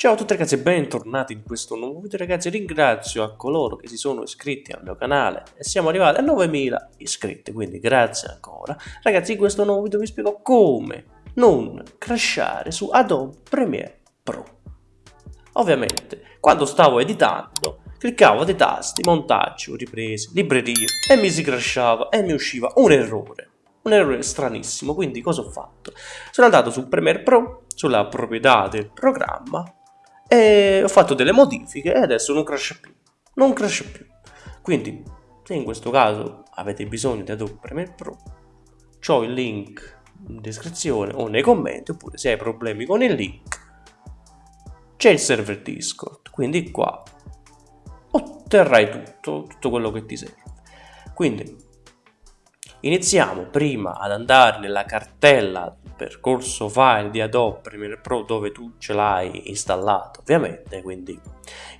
Ciao a tutti ragazzi e bentornati in questo nuovo video ragazzi, ringrazio a coloro che si sono iscritti al mio canale e siamo arrivati a 9000 iscritti, quindi grazie ancora. Ragazzi in questo nuovo video vi spiego come non crashare su Adobe Premiere Pro. Ovviamente quando stavo editando cliccavo dei tasti, montaggio, riprese, librerie e mi si crashava e mi usciva un errore un errore stranissimo, quindi cosa ho fatto? Sono andato su Premiere Pro, sulla proprietà del programma e ho fatto delle modifiche e adesso non crasha più, non crasha più. Quindi, se in questo caso avete bisogno di Adobe Premiere Pro, ho il link in descrizione o nei commenti, oppure se hai problemi con il link, c'è il server Discord, quindi qua otterrai tutto, tutto quello che ti serve. Quindi, iniziamo prima ad andare nella cartella percorso file di Adobe Premiere Pro dove tu ce l'hai installato ovviamente quindi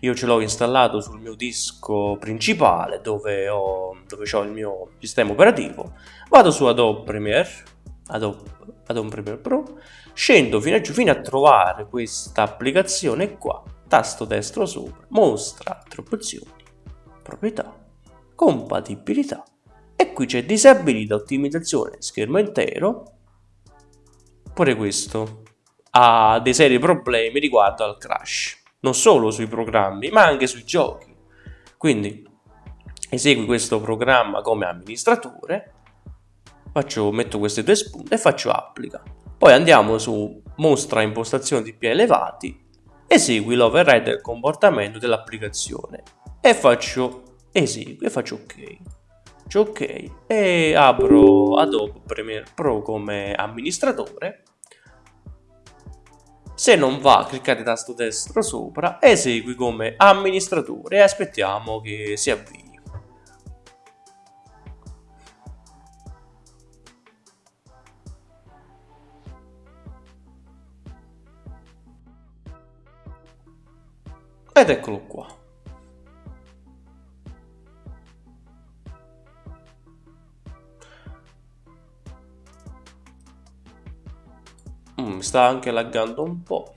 io ce l'ho installato sul mio disco principale dove ho, dove ho il mio sistema operativo. Vado su Adobe Premiere Adobe, Adobe Premiere Pro scendo fino a giù fino a trovare questa applicazione qua tasto destro sopra mostra altre opzioni proprietà compatibilità. E qui c'è disabilita ottimizzazione schermo intero Pure questo ha dei seri problemi riguardo al crash, non solo sui programmi ma anche sui giochi. Quindi esegui questo programma come amministratore, faccio, metto queste due spunte e faccio applica. Poi andiamo su mostra impostazioni di più elevati, esegui l'override del comportamento dell'applicazione e faccio esegui e faccio ok. Ok e apro Adobe Premiere Pro come amministratore se non va, cliccate tasto destro sopra, esegui come amministratore e aspettiamo che si avvii. Ed eccolo qua. Mm, sta anche laggando un po'.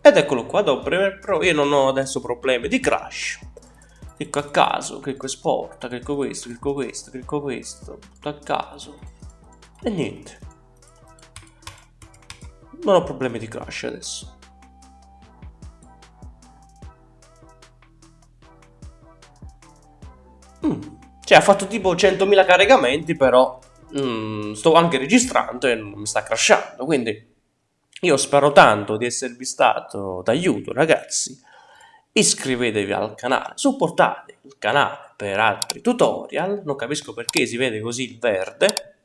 Ed eccolo qua, dopo Premiere Pro, io non ho adesso problemi di crash. Clicco a caso, clicco esporta, clicco questo, clicco questo, clicco questo, tutto a caso. E niente. Non ho problemi di crash adesso. Mm. Cioè ha fatto tipo 100.000 caricamenti però mm, sto anche registrando e non mi sta crashando quindi io spero tanto di esservi stato d'aiuto ragazzi iscrivetevi al canale supportate il canale per altri tutorial non capisco perché si vede così il verde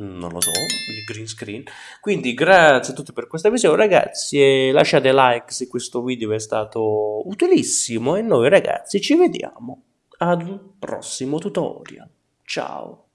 non lo so, il green screen. Quindi grazie a tutti per questa visione ragazzi e lasciate like se questo video è stato utilissimo e noi ragazzi ci vediamo ad un prossimo tutorial. Ciao!